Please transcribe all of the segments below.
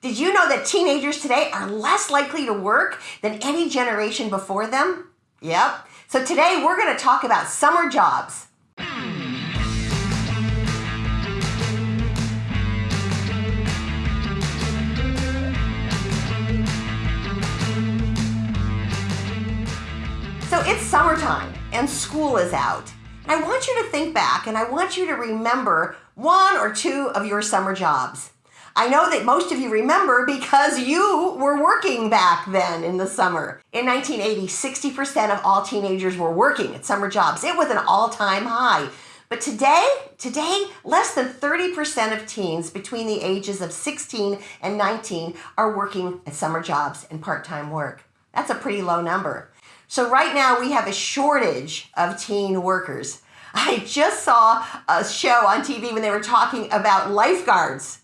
Did you know that teenagers today are less likely to work than any generation before them? Yep. So today we're going to talk about summer jobs. So it's summertime and school is out. And I want you to think back and I want you to remember one or two of your summer jobs. I know that most of you remember because you were working back then in the summer. In 1980, 60% of all teenagers were working at summer jobs. It was an all-time high. But today, today, less than 30% of teens between the ages of 16 and 19 are working at summer jobs and part-time work. That's a pretty low number. So right now we have a shortage of teen workers. I just saw a show on TV when they were talking about lifeguards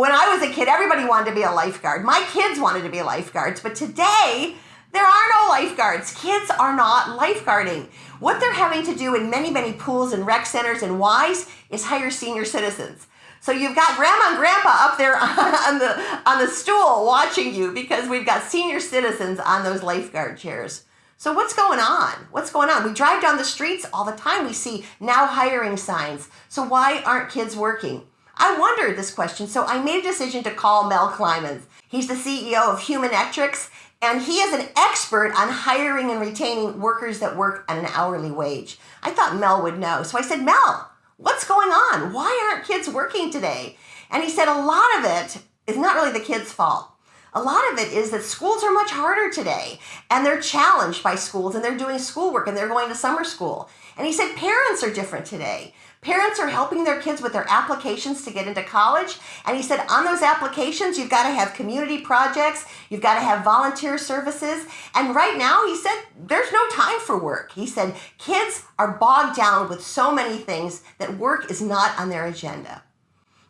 when I was a kid, everybody wanted to be a lifeguard. My kids wanted to be lifeguards, but today, there are no lifeguards. Kids are not lifeguarding. What they're having to do in many, many pools and rec centers and Ys is hire senior citizens. So you've got grandma and grandpa up there on the, on the stool watching you because we've got senior citizens on those lifeguard chairs. So what's going on? What's going on? We drive down the streets all the time. We see now hiring signs. So why aren't kids working? I wondered this question, so I made a decision to call Mel Kleiman. He's the CEO of Humanectrics, and he is an expert on hiring and retaining workers that work at an hourly wage. I thought Mel would know, so I said, Mel, what's going on? Why aren't kids working today? And he said a lot of it is not really the kids' fault. A lot of it is that schools are much harder today and they're challenged by schools and they're doing schoolwork and they're going to summer school. And he said parents are different today. Parents are helping their kids with their applications to get into college. And he said on those applications, you've got to have community projects, you've got to have volunteer services. And right now, he said, there's no time for work. He said, kids are bogged down with so many things that work is not on their agenda.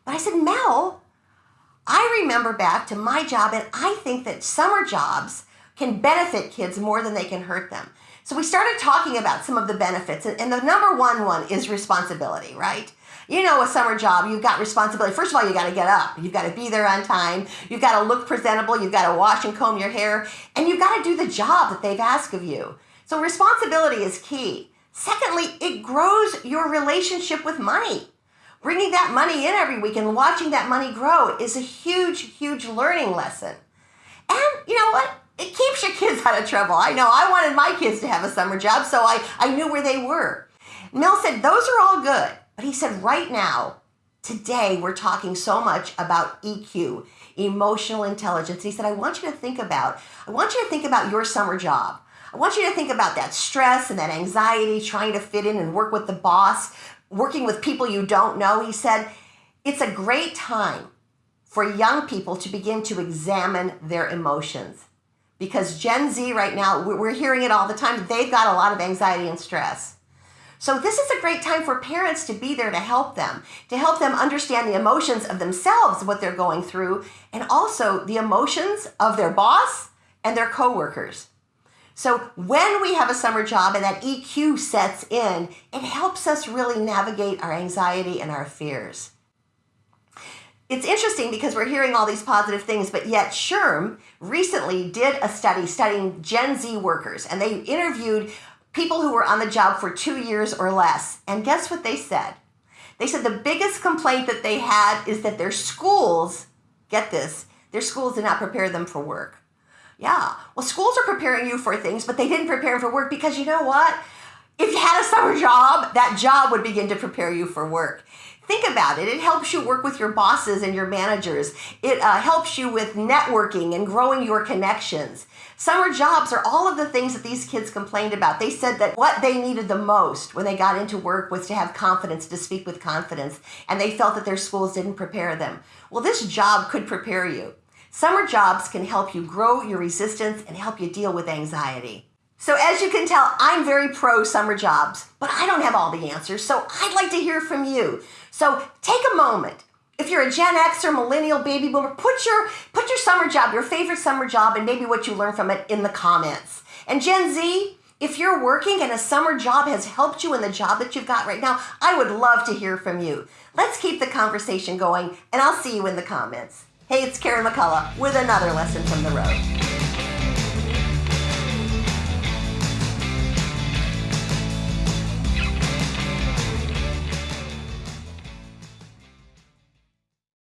But I said, Mel, I remember back to my job, and I think that summer jobs can benefit kids more than they can hurt them. So we started talking about some of the benefits, and the number one one is responsibility, right? You know, a summer job, you've got responsibility. First of all, you got to get up. You've got to be there on time. You've got to look presentable. You've got to wash and comb your hair, and you've got to do the job that they've asked of you. So responsibility is key. Secondly, it grows your relationship with money. Bringing that money in every week and watching that money grow is a huge, huge learning lesson. And you know what? It keeps your kids out of trouble. I know I wanted my kids to have a summer job, so I, I knew where they were. Mel said, those are all good. But he said, right now, today, we're talking so much about EQ, emotional intelligence. He said, I want you to think about, I want you to think about your summer job. I want you to think about that stress and that anxiety, trying to fit in and work with the boss, working with people you don't know. He said, it's a great time for young people to begin to examine their emotions because Gen Z right now, we're hearing it all the time, they've got a lot of anxiety and stress. So this is a great time for parents to be there to help them, to help them understand the emotions of themselves, what they're going through, and also the emotions of their boss and their coworkers. So when we have a summer job and that EQ sets in, it helps us really navigate our anxiety and our fears it's interesting because we're hearing all these positive things, but yet SHRM recently did a study studying Gen Z workers, and they interviewed people who were on the job for two years or less. And guess what they said? They said the biggest complaint that they had is that their schools, get this, their schools did not prepare them for work. Yeah, well, schools are preparing you for things, but they didn't prepare for work because you know what? If you had a summer job, that job would begin to prepare you for work. Think about it. It helps you work with your bosses and your managers. It uh, helps you with networking and growing your connections. Summer jobs are all of the things that these kids complained about. They said that what they needed the most when they got into work was to have confidence, to speak with confidence, and they felt that their schools didn't prepare them. Well, this job could prepare you. Summer jobs can help you grow your resistance and help you deal with anxiety. So as you can tell, I'm very pro summer jobs, but I don't have all the answers, so I'd like to hear from you. So take a moment. If you're a Gen X or millennial baby boomer, put your put your summer job, your favorite summer job, and maybe what you learned from it in the comments. And Gen Z, if you're working and a summer job has helped you in the job that you've got right now, I would love to hear from you. Let's keep the conversation going, and I'll see you in the comments. Hey, it's Karen McCullough with another lesson from the road.